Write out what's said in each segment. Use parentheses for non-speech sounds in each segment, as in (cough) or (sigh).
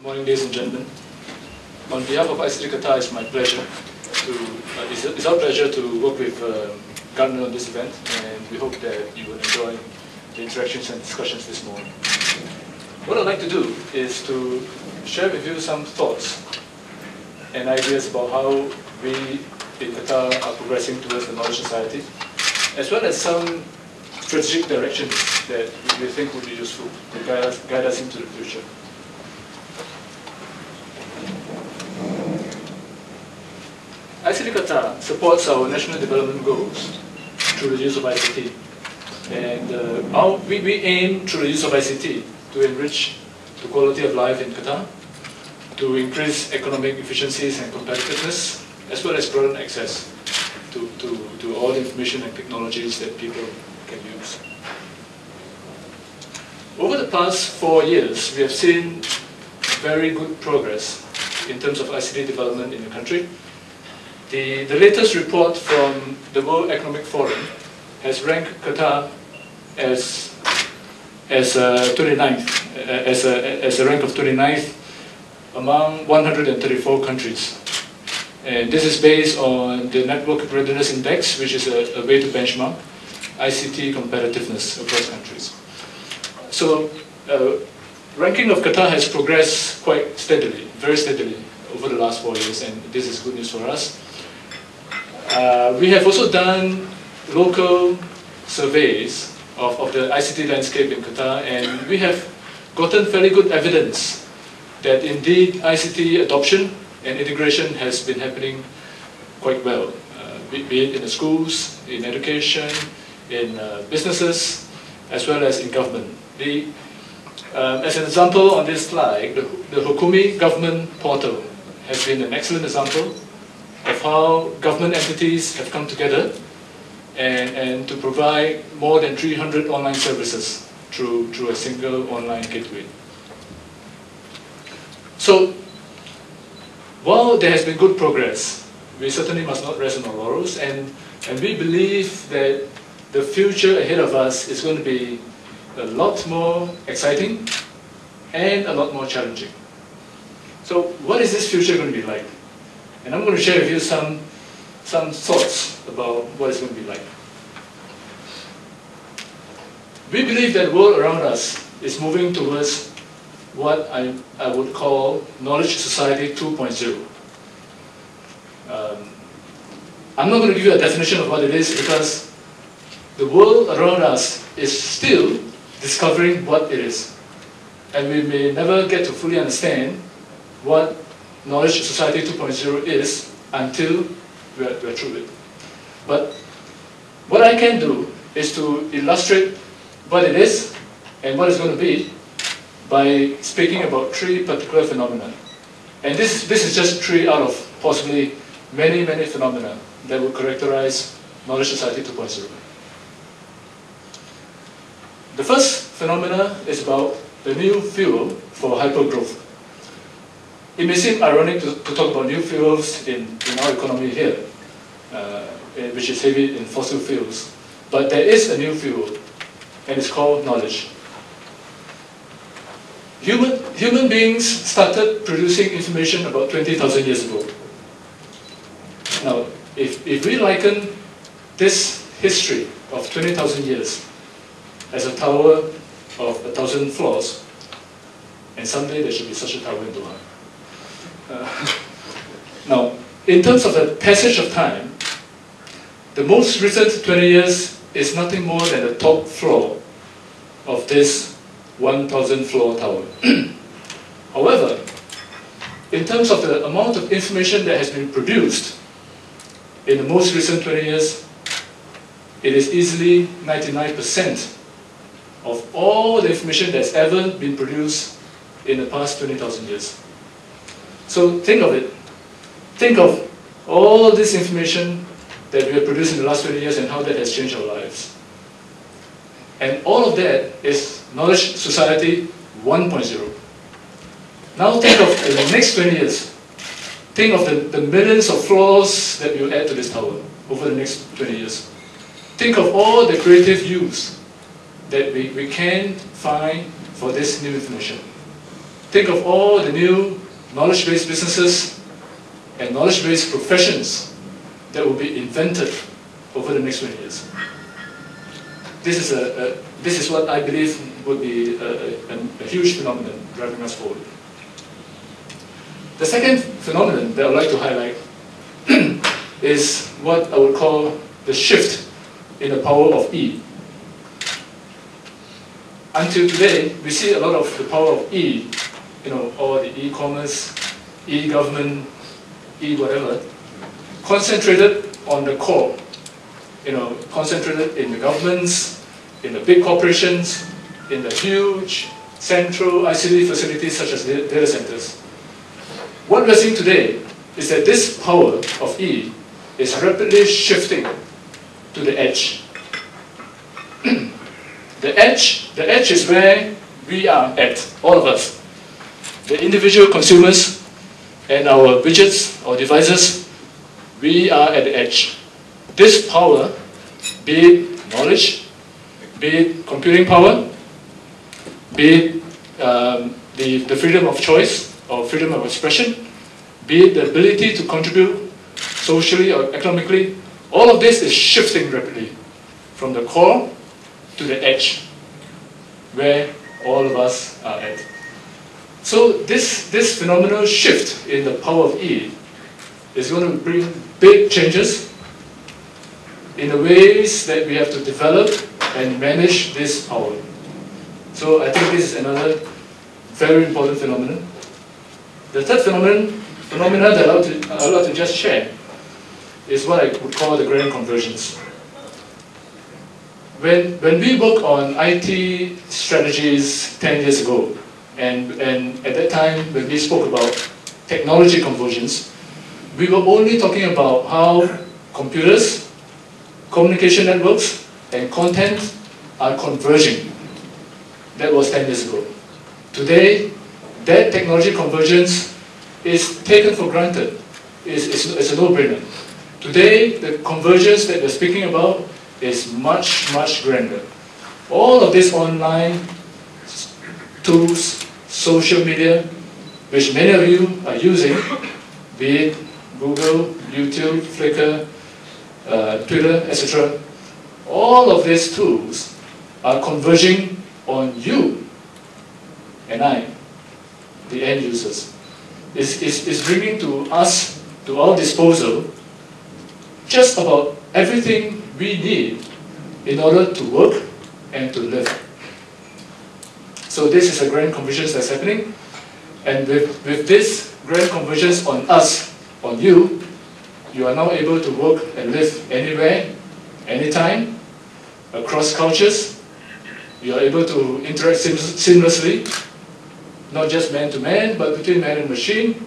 Good morning, ladies and gentlemen. On behalf of ICT Qatar, it's my pleasure to, uh, it's, it's, our pleasure to work with uh, Gartner on this event, and we hope that you will enjoy the interactions and discussions this morning. What I'd like to do is to share with you some thoughts and ideas about how we in Qatar are progressing towards the knowledge society, as well as some strategic directions that we think would be useful to guide us, guide us into the future. ICT Qatar supports our national development goals the use of ICT. And uh, our, we, we aim through the use of ICT to enrich the quality of life in Qatar, to increase economic efficiencies and competitiveness, as well as broaden access to, to, to all the information and technologies that people can use. Over the past four years, we have seen very good progress in terms of ICT development in the country. The, the latest report from the World Economic Forum has ranked Qatar as, as, uh, 29th, as, a, as a rank of 29th among 134 countries. And this is based on the Network Readiness Index, which is a, a way to benchmark ICT competitiveness across countries. So, uh, ranking of Qatar has progressed quite steadily, very steadily over the last four years, and this is good news for us. Uh, we have also done local surveys of, of the ICT landscape in Qatar, and we have gotten fairly good evidence that indeed ICT adoption and integration has been happening quite well, uh, be, it in the schools, in education, in uh, businesses, as well as in government. The, um, as an example on this slide, the, the Hukoomi government portal has been an excellent example of how government entities have come together and, and to provide more than 300 online services through, through a single online gateway. So, while there has been good progress, we certainly must not rest on our laurels, and, and we believe that the future ahead of us is going to be a lot more exciting and a lot more challenging. So what is this future going to be like? And I'm going to share with you some, some thoughts about what it's going to be like. We believe that the world around us is moving towards what I, I would call Knowledge Society 2.0. Um, I'm not going to give you a definition of what it is because the world around us is still discovering what it is. And we may never get to fully understand what Knowledge Society 2.0 is until we're, we're through it. But what I can do is to illustrate what it is and what it's going to be by speaking about three particular phenomena. And this, this is just three out of possibly many, many phenomena that will characterize Knowledge Society 2.0. The first phenomena is about the new fuel for hypergrowth. It may seem ironic to, to talk about new fuels in, in our economy here, uh, which is heavy in fossil fuels. But there is a new fuel, and it's called knowledge. Human, human beings started producing information about 20,000 years ago. Now, if, if we liken this history of 20,000 years as a tower of a thousand floors, and someday there should be such a tower in Doha. Uh, (laughs) now, in terms of the passage of time, the most recent 20 years is nothing more than the top floor of this 1,000 floor tower. (clears throat) However, in terms of the amount of information that has been produced in the most recent 20 years, it is easily 99% of all the information that's ever been produced in the past 20,000 years. So think of it. Think of all this information that we have produced in the last 20 years and how that has changed our lives. And all of that is Knowledge Society 1.0. Now think of the next 20 years. Think of the, the millions of floors that you add to this tower over the next 20 years. Think of all the creative use that we, we can find for this new information. think of all the new knowledge-based businesses and knowledge-based professions that will be invented over the next 20 years. This is, a, a this is what I believe would be a, a, a huge phenomenon driving us forward. The second phenomenon that I would like to highlight (clears throat) is what I would call the shift in the power of E. Until today, we see a lot of the power of E, you know, all the e-commerce, e-government, e-whatever, concentrated on the core, you know, concentrated in the governments, in the big corporations, in the huge central ICT facilities such as data centers. What we're seeing today is that this power of E is rapidly shifting to the edge. (clears throat) the edge, the edge is where we are at, all of us. The individual consumers and our widgets or devices, we are at the edge. This power, be it knowledge, be it computing power, be it um, the, the freedom of choice or freedom of expression, be it the ability to contribute socially or economically, all of this is shifting rapidly from the core to the edge, where all of us are at. So this, this phenomenal shift in the power of E is going to bring big changes in the ways that we have to develop and manage this power. So I think this is another very important phenomenon. The third phenomenon, phenomenon that I would to, I would to just share is what I would call the grand conversions. When, when we work on IT strategies 10 years ago, and, and at that time when we spoke about technology convergence, we were only talking about how computers, communication networks, and content are converging. That was 10 years ago. Today, that technology convergence is taken for granted. It's, it's, it's a no-brainer. Today, the convergence that we're speaking about is much, much grander. All of these online tools, social media, which many of you are using, be it Google, YouTube, Flickr, uh, Twitter, etc., all of these tools are converging on you and I, the end users. It's, it's, it's bringing to us, to our disposal, just about everything we need in order to work and to live. So this is a grand convergence that's happening. And with, with this grand convergence on us, on you, you are now able to work and live anywhere, anytime, across cultures. You are able to interact seamlessly, not just man to man, but between man and machine.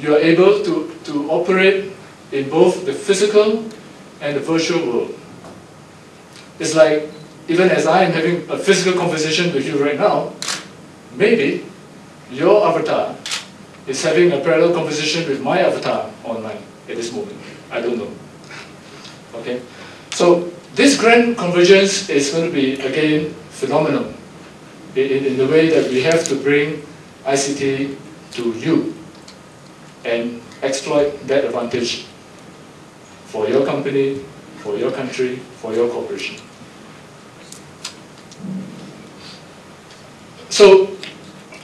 You are able to, to operate in both the physical and the virtual world. It's like, even as I am having a physical conversation with you right now, maybe your avatar is having a parallel conversation with my avatar online at this moment. I don't know. Okay? So this grand convergence is going to be, again, phenomenal in, in the way that we have to bring ICT to you and exploit that advantage for your company, for your country, for your corporation. So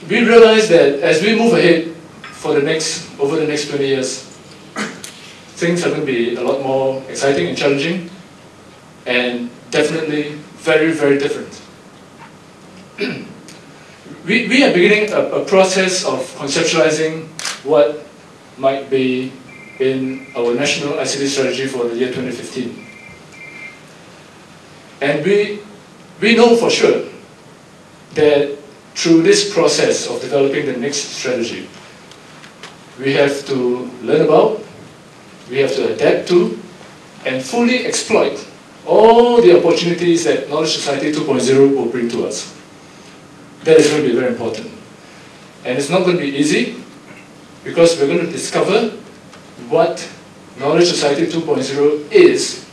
we realize that as we move ahead for the next, over the next 20 years, things are going to be a lot more exciting and challenging and definitely very, very different. (clears throat) we, we are beginning a, a process of conceptualizing what might be in our national ICT strategy for the year 2015. And we, we know for sure that through this process of developing the next strategy, we have to learn about, we have to adapt to, and fully exploit all the opportunities that Knowledge Society 2.0 will bring to us. That is going to be very important. And it's not going to be easy, because we're going to discover what Knowledge Society 2.0 is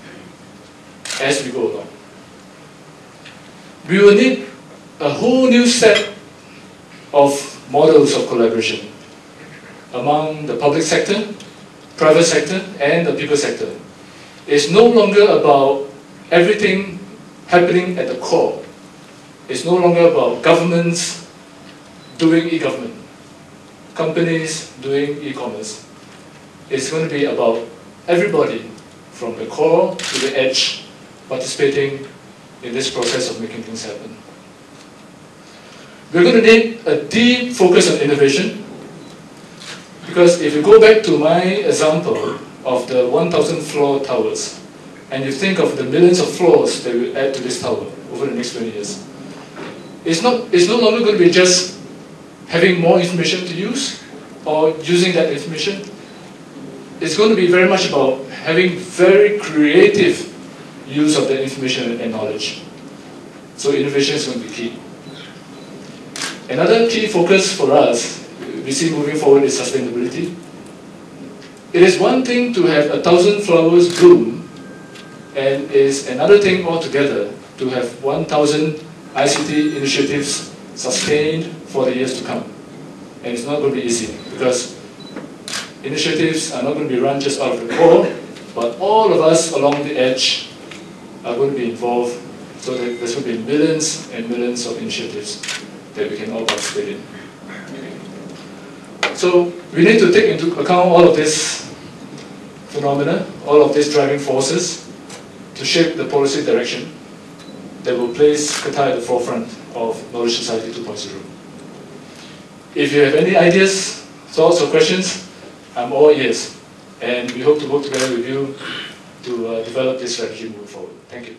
as we go along. We will need a whole new set of models of collaboration among the public sector, private sector, and the people sector. It's no longer about everything happening at the core. It's no longer about governments doing e-government, companies doing e-commerce. It's going to be about everybody from the core to the edge participating in this process of making things happen. We're going to need a deep focus on innovation because if you go back to my example of the 1,000 floor towers and you think of the millions of floors that we add to this tower over the next 20 years, it's, not, it's no longer going to be just having more information to use or using that information. It's going to be very much about having very creative use of that information and knowledge. So innovation is going to be key. Another key focus for us, we see moving forward, is sustainability. It is one thing to have a thousand flowers bloom, and is another thing altogether to have 1,000 ICT initiatives sustained for the years to come. And it's not going to be easy, because initiatives are not going to be run just out of the core, but all of us along the edge are going to be involved, so that there's going to be millions and millions of initiatives that we can all participate in. So we need to take into account all of this phenomena, all of these driving forces to shape the policy direction that will place Qatar at the forefront of Knowledge Society 2.0. If you have any ideas, thoughts or questions, I'm all ears. And we hope to work together with you to uh, develop this strategy moving forward. Thank you.